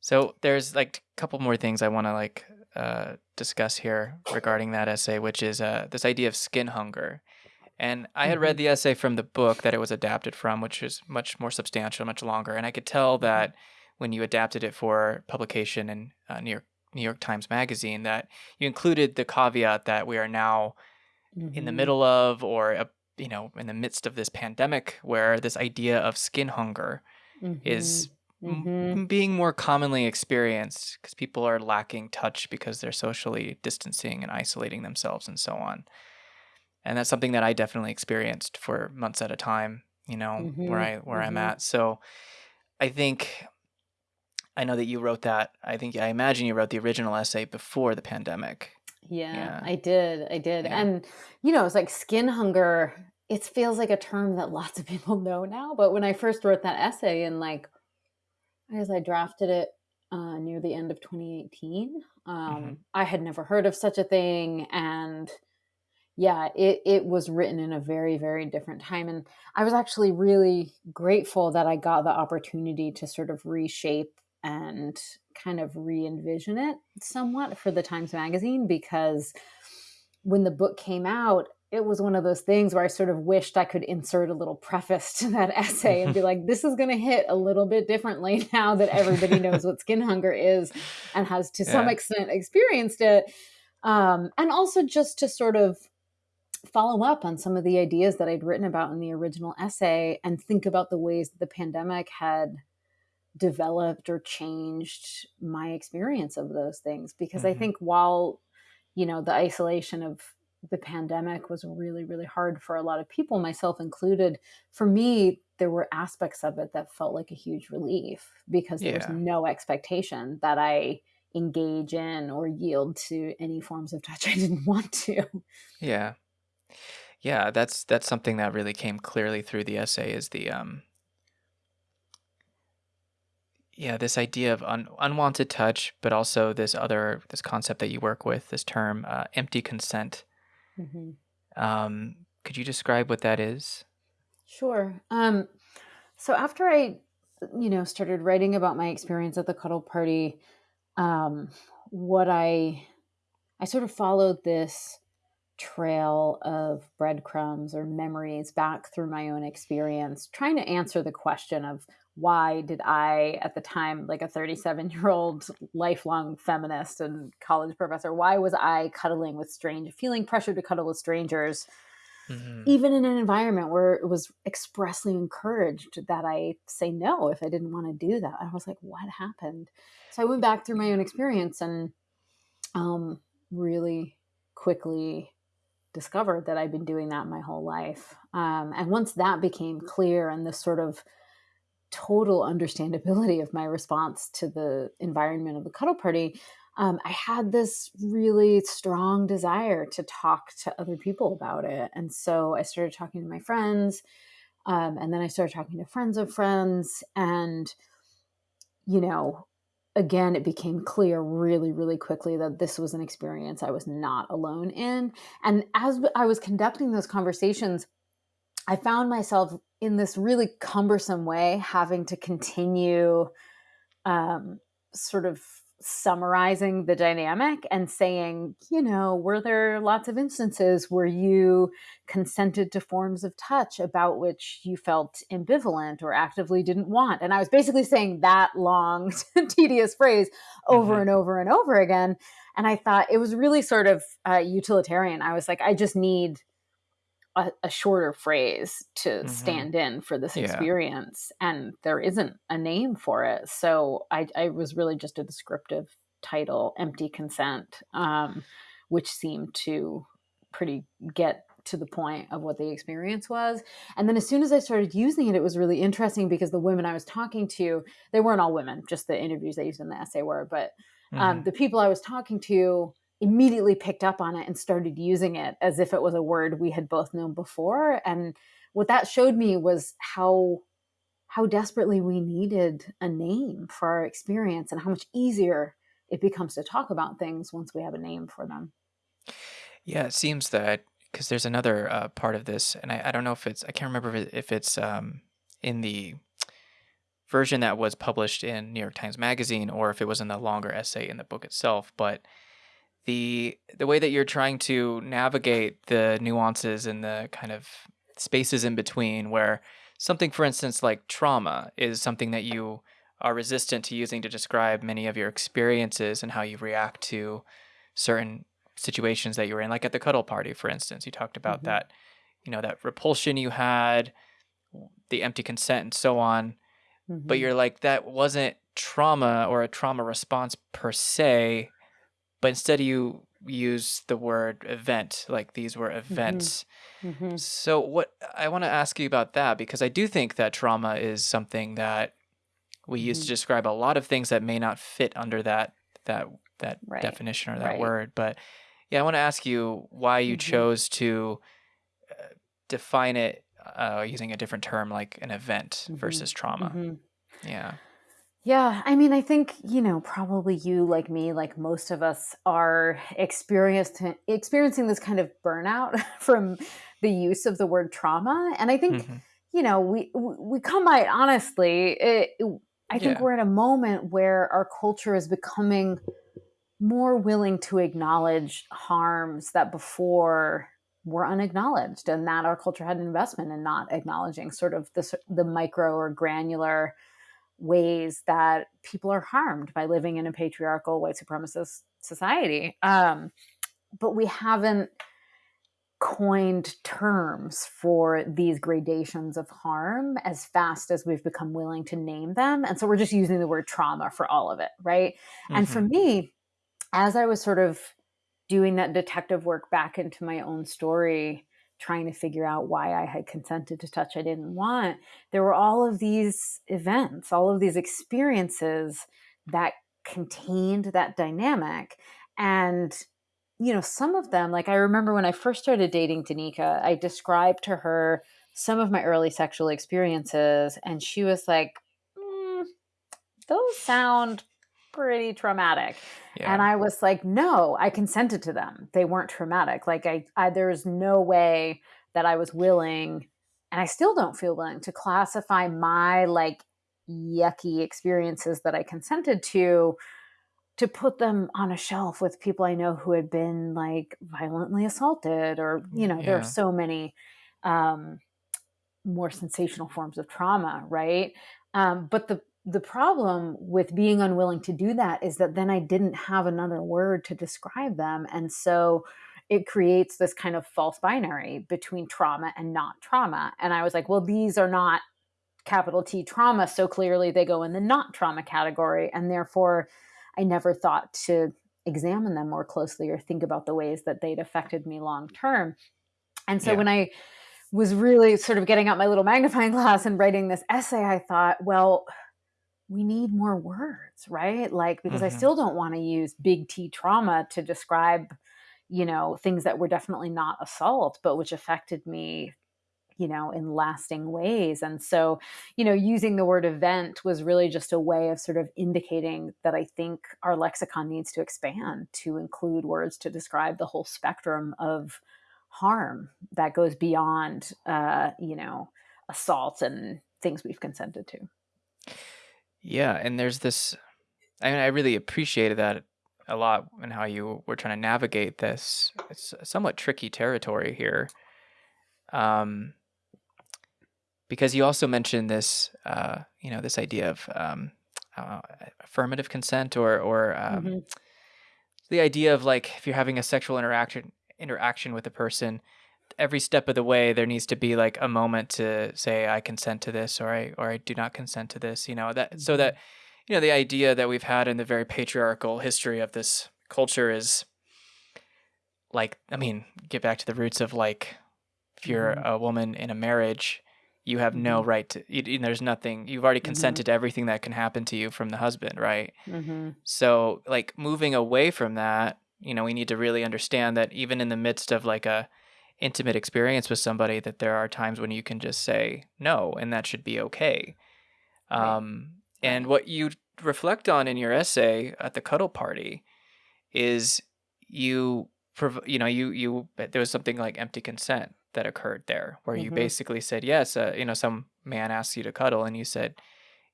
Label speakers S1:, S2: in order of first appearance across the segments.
S1: So there's like a couple more things I want to like uh, discuss here regarding that essay, which is uh, this idea of skin hunger. And I had read
S2: Mhm.
S1: the essay from the book that it was adapted from, which is much more substantial, much longer. And I could tell
S2: Mhm.
S1: that when you adapted it for publication in uh, New York New York Times Magazine, that you included the caveat that we are now in the
S2: Mhm.
S1: middle of, or a, you know, in the midst of this pandemic, where this idea of skin hunger is
S2: Mhm.
S1: m-
S2: Mhm.
S1: m- being more commonly experienced because people are lacking touch because they're socially distancing and isolating themselves and so on. And that's something that I definitely experienced for months at a time, you know, where
S2: Mhm.
S1: I where I'm
S2: Mhm.
S1: at. So I think I know that you wrote that. I think I imagine you wrote the original essay before the pandemic.
S2: Yeah,
S1: Yeah.
S2: I did. I did.
S1: Yeah.
S2: And you know, it's like skin hunger. It feels like a term that lots of people know now, but when I first wrote that essay and like Guess I drafted it uh, near the end of 2018.
S1: hmm
S2: Um, I had never heard of such a thing, and yeah, it it was written in a very very different time, and I was actually really grateful that I got the opportunity to sort of reshape and kind of re-envision it somewhat for the Times Magazine because when the book came out, it was one of those things where I sort of wished I could insert a little preface to that essay and be like, this is going to hit a little bit differently now that everybody knows what skin hunger is and has to some extent experienced it. Um, and also just to sort of follow up on some of the ideas that I'd written about in the original essay and think about the ways that the pandemic had developed or changed my experience of those things. Because I
S1: hmm
S2: think while, you know, the isolation of the pandemic was really, really hard for a lot of people, myself included, for me, there were aspects of it that felt like a huge relief because there was no expectation that I engage in or yield to any forms of touch I didn't want to.
S1: Yeah. Yeah. That's that's something that really came clearly through the essay is the um yeah, this idea of un- unwanted touch, but also this other this concept that you work with, this term uh, empty consent.
S2: Mhm.
S1: Um, could you describe what that is?
S2: Sure. Um, so after I, you know, started writing about my experience at the cuddle party, um, what I I sort of followed this trail of breadcrumbs or memories back through my own experience, trying to answer the question of why did I, at the time, like a 37 year old lifelong feminist and college professor, why was I cuddling with strange, feeling pressured to cuddle with strangers
S1: hmm
S2: even in an environment where it was expressly encouraged that I say no if I didn't want to do that. I was like, what happened? So I went back through my own experience and um, really quickly discovered that I'd been doing that my whole life. Um, and once that became clear and this sort of total understandability of my response to the environment of the cuddle party, um, I had this really strong desire to talk to other people about it. And so I started talking to my friends, um, and then I started talking to friends of friends. And, you know, again, it became clear really, really quickly that this was an experience I was not alone in. And as I was conducting those conversations, I found myself in this really cumbersome way having to continue um, sort of summarizing the dynamic and saying, you know, were there lots of instances where you consented to forms of touch about which you felt ambivalent or actively didn't want? And I was basically saying that long, tedious phrase over
S1: hmm
S2: and over and over again. And I thought it was really sort of uh, utilitarian. I was like, I just need a, a shorter phrase to
S1: hmm
S2: stand in for this
S1: Yeah.
S2: experience and there isn't a name for it. So i, I was really just a descriptive title empty consent um, which seemed to pretty get to the point of what the experience was. And then as soon as i started using it it was really interesting because the women i was talking to they weren't all women just the interviews i used in the essay were but um,
S1: hmm
S2: the people i was talking to immediately picked up on it and started using it as if it was a word we had both known before and what that showed me was how how desperately we needed a name for our experience and how much easier it becomes to talk about things once we have a name for them
S1: Yeah, it seems that because there's another uh, part of this, and I, I don't know if it's I can't remember if, it's um, in the version that was published in New York Times Magazine or if it was in the longer essay in the book itself. But the the way that you're trying to navigate the nuances and the kind of spaces in between where something for instance like trauma is something that you are resistant to using to describe many of your experiences and how you react to certain situations that you were in like at the cuddle party for instance you talked about
S2: Mhm.
S1: that you know that repulsion you had the empty consent and so on but
S2: Mhm.
S1: you're like that wasn't trauma or a trauma response per se but instead you use the word event like these were events
S2: Mhm.
S1: so what i want to ask you about that because i do think that trauma is something that we use to
S2: Mhm.
S1: describe a lot of things that may not fit under that that that
S2: Right.
S1: definition or that
S2: Right.
S1: word but yeah i want to ask you why you
S2: Mhm.
S1: chose to uh, define it uh, using a different term like an event versus trauma yeah
S2: Yeah, I mean, I think, you know, probably you, like me, like most of us, are experienced, experiencing this kind of burnout from the use of the word trauma. And I think,
S1: Mhm.
S2: you know, we we we come by it honestly. It, it- I think
S1: Yeah.
S2: we're in a moment where our culture is becoming more willing to acknowledge harms that before were unacknowledged, and that our culture had an investment in not acknowledging sort of the s- the micro or granular ways that people are harmed by living in a patriarchal white supremacist society. Um, but we haven't coined terms for these gradations of harm as fast as we've become willing to name them. And so we're just using the word trauma for all of it, right? And for
S1: Mhm.
S2: me, as I was sort of doing that detective work back into my own story, trying to figure out why I had consented to touch I didn't want, there were all of these events, all of these experiences that contained that dynamic. And, you know, some of them, like I remember when I first started dating Donika, I described to her some of my early sexual experiences, and she was like, "Mm, those sound pretty traumatic.
S1: yeah
S2: And I was like, no, I consented to them. They weren't traumatic. Like I, I there's no way that I was willing, and I still don't feel willing to classify my like yucky experiences that I consented to to put them on a shelf with people I know who had been like violently assaulted or you know there are so many um more sensational forms of trauma, right? Um, but the the problem with being unwilling to do that is that then I didn't have another word to describe them, and so it creates this kind of false binary between trauma and not trauma. And I was like, well, these are not capital T trauma, so clearly they go in the not trauma category, and therefore I never thought to examine them more closely or think about the ways that they'd affected me long term. And so
S1: Yeah.
S2: when I was really sort of getting out my little magnifying glass and writing this essay, I thought, well, we need more words, right? Like, because I
S1: Mhm.
S2: still don't want to use big T trauma to describe, you know, things that were definitely not assault, but which affected me, you know, in lasting ways. And so, you know, using the word event was really just a way of sort of indicating that I think our lexicon needs to expand to include words to describe the whole spectrum of harm that goes beyond, uh, you know, assault and things we've consented to.
S1: Yeah, and there's this I mean, I really appreciated that a lot and how you were trying to navigate this. It's somewhat tricky territory here. Um because you also mentioned this uh, you know, this idea of um uh, affirmative consent or or um
S2: Mhm.
S1: the idea of like if you're having a sexual interaction interaction with a person every step of the way there needs to be like a moment to say i consent to this or i or i do not consent to this you know that so that you know the idea that we've had in the very patriarchal history of this culture is like i mean get back to the roots of like if you're
S2: Mhm.
S1: a woman in a marriage you have no right to you, there's nothing you've already consented to everything that can happen to you from the husband right
S2: Mhm.
S1: so, like moving away from that, you know, we need to really understand that even in the midst of like a intimate experience with somebody that there are times when you can just say no and that should be okay.
S2: Right.
S1: Um and what you reflect on in your essay at the cuddle party is you prov- you know, you you there was something like empty consent that occurred there where you
S2: Mhm.
S1: basically said yes, uh, you know, some man asked you to cuddle and you said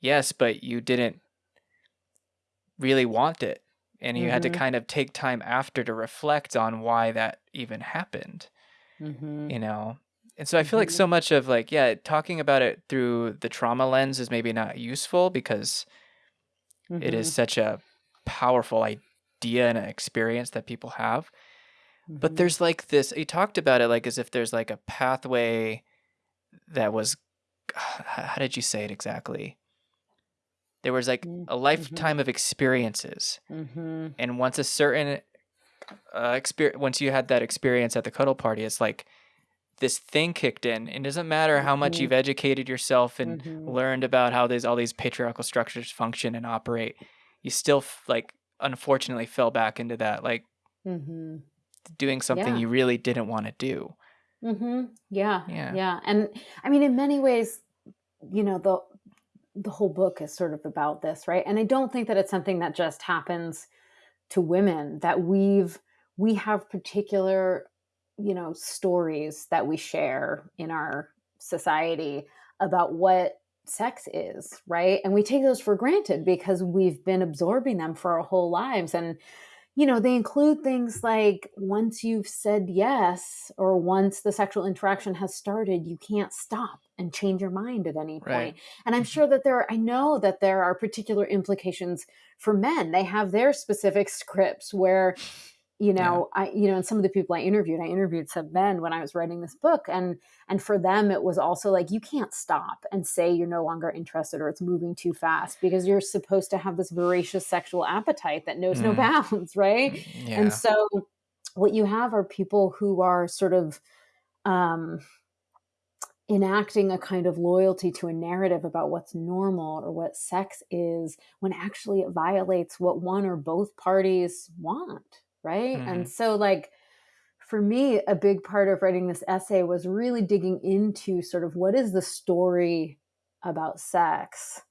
S1: yes, but you didn't really want it. And you had to
S2: Mhm.
S1: kind of take time after to reflect on why that even happened,
S2: Mhm.
S1: you know? And so I feel like
S2: Mhm.
S1: so much of like, yeah, talking about it through the trauma lens is maybe not useful because it is
S2: Mhm.
S1: such a powerful idea and an experience that people have. But
S2: Mhm.
S1: there's like this, you talked about it like as if there's like a pathway that was, how did you say it exactly? There was like
S2: Mm,
S1: a
S2: mhm.
S1: lifetime of experiences. And once a certain uh, experience, once you had that experience at the cuddle party, it's like this thing kicked in. And it doesn't matter how much you've educated yourself and
S2: Mhm.
S1: learned about how these all these patriarchal structures function and operate, you still f- like unfortunately fell back into that like
S2: Mhm.
S1: doing something
S2: Yeah.
S1: you really didn't want to do.
S2: Mhm. Yeah.
S1: Yeah.
S2: Yeah. And I mean, in many ways, you know, the the whole book is sort of about this, right? And I don't think that it's something that just happens to women. That we've we have particular, you know, stories that we share in our society about what sex is, right? And we take those for granted because we've been absorbing them for our whole lives and you know, they include things like once you've said yes or once the sexual interaction has started, you can't stop and change your mind at any
S1: Right.
S2: point. And I'm
S1: Mhm.
S2: sure that there are, I know that there are particular implications for men. They have their specific scripts where, you
S1: Yeah.
S2: know, I, you know, and some of the people I interviewed, I interviewed some men when I was writing this book. And, and for them, it was also like, you can't stop and say you're no longer interested or it's moving too fast because you're supposed to have this voracious sexual appetite that knows no
S1: Mm.
S2: bounds, right?
S1: Mm, Yeah.
S2: And so what you have are people who are sort of um, enacting a kind of loyalty to a narrative about what's normal or what sex is when actually it violates what one or both parties want, right?
S1: Mhm.
S2: And so, like, for me, a big part of writing this essay was really digging into sort of what is the story about sex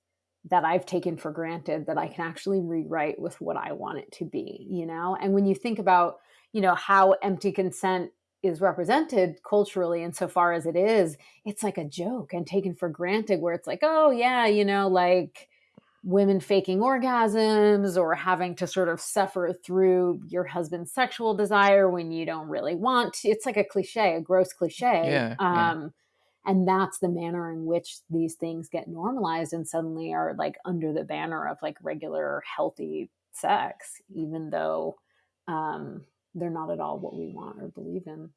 S2: that I've taken for granted that I can actually rewrite with what I want it to be, you know? And when you think about, you know, how empty consent is represented culturally insofar as it is, it's like a joke and taken for granted where it's like, oh yeah, you know, like women faking orgasms or having to sort of suffer through your husband's sexual desire when you don't really want to. It's like a cliche, a gross cliche.
S1: Yeah, yeah.
S2: Um, and that's the manner in which these things get normalized and suddenly are like under the banner of like regular healthy sex, even though um, they're not at all what we want or believe in.